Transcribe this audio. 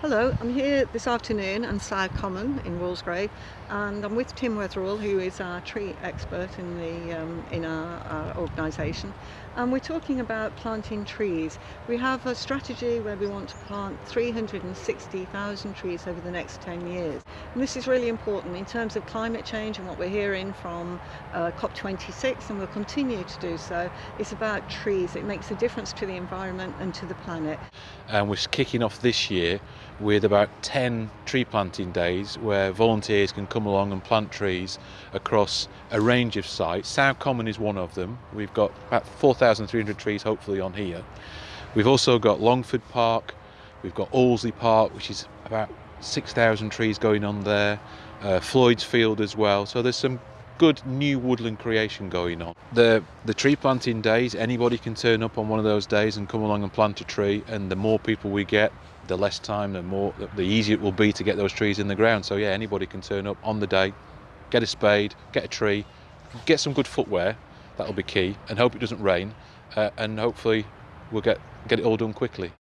Hello, I'm here this afternoon on Sowe Common in Walsgrave and I'm with Tim Wetherall who is our tree expert in the um, in our, our organisation and we're talking about planting trees. We have a strategy where we want to plant 360,000 trees over the next 10 years and this is really important in terms of climate change and what we're hearing from uh, COP26 and we'll continue to do so. It's about trees, it makes a difference to the environment and to the planet. And we're kicking off this year with about 10 tree planting days where volunteers can come along and plant trees across a range of sites. Sowe Common is one of them. We've got about 4,300 trees hopefully on here. We've also got Longford Park, we've got Allesley Park which is about 6,000 trees going on there, uh, Floyd's Field as well. So there's some good new woodland creation going on. The the tree planting days, anybody can turn up on one of those days and come along and plant a tree and the more people we get, the less time, the more the easier it will be to get those trees in the ground. So yeah, anybody can turn up on the day, get a spade, get a tree, get some good footwear, that'll be key, and hope it doesn't rain, uh, and hopefully we'll get get it all done quickly.